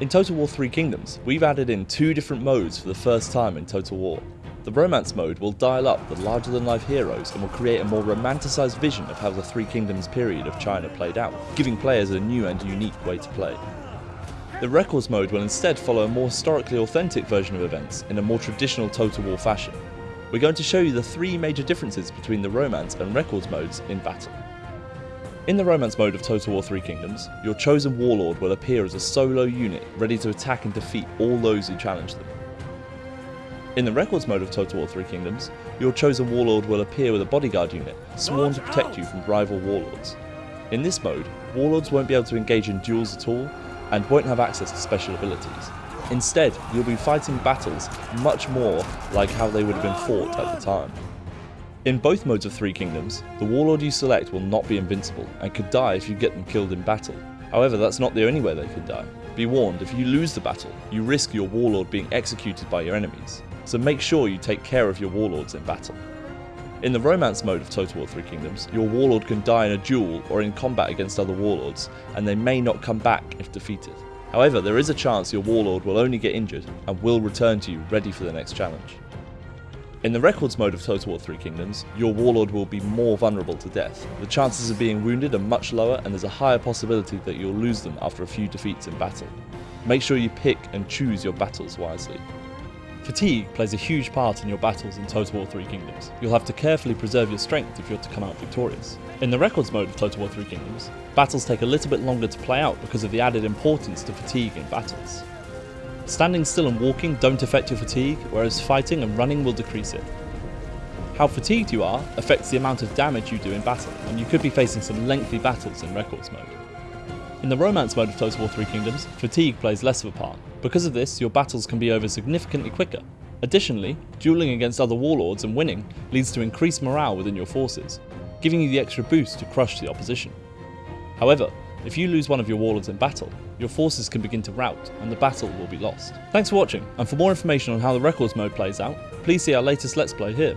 In Total War 3 Kingdoms, we've added in two different modes for the first time in Total War. The Romance mode will dial up the larger than life heroes and will create a more romanticised vision of how the Three Kingdoms period of China played out, giving players a new and unique way to play. The Records mode will instead follow a more historically authentic version of events in a more traditional Total War fashion. We're going to show you the three major differences between the Romance and Records modes in battle. In the Romance mode of Total War 3 Kingdoms, your chosen warlord will appear as a solo unit ready to attack and defeat all those who challenge them. In the Records mode of Total War 3 Kingdoms, your chosen warlord will appear with a bodyguard unit sworn to protect you from rival warlords. In this mode, warlords won't be able to engage in duels at all and won't have access to special abilities. Instead, you'll be fighting battles much more like how they would have been fought at the time. In both modes of Three Kingdoms, the warlord you select will not be invincible and could die if you get them killed in battle. However, that's not the only way they could die. Be warned, if you lose the battle, you risk your warlord being executed by your enemies, so make sure you take care of your warlords in battle. In the Romance mode of Total War 3 Kingdoms, your warlord can die in a duel or in combat against other warlords, and they may not come back if defeated. However, there is a chance your warlord will only get injured and will return to you ready for the next challenge. In the Records mode of Total War 3 Kingdoms, your warlord will be more vulnerable to death. The chances of being wounded are much lower and there's a higher possibility that you'll lose them after a few defeats in battle. Make sure you pick and choose your battles wisely. Fatigue plays a huge part in your battles in Total War 3 Kingdoms. You'll have to carefully preserve your strength if you're to come out victorious. In the Records mode of Total War 3 Kingdoms, battles take a little bit longer to play out because of the added importance to fatigue in battles. Standing still and walking don't affect your fatigue, whereas fighting and running will decrease it. How fatigued you are affects the amount of damage you do in battle, and you could be facing some lengthy battles in Records mode. In the Romance mode of Total War 3 Kingdoms, fatigue plays less of a part. Because of this, your battles can be over significantly quicker. Additionally, dueling against other warlords and winning leads to increased morale within your forces, giving you the extra boost to crush the opposition. However, if you lose one of your warlords in battle, your forces can begin to rout and the battle will be lost. Thanks for watching, and for more information on how the Records mode plays out, please see our latest Let's Play here.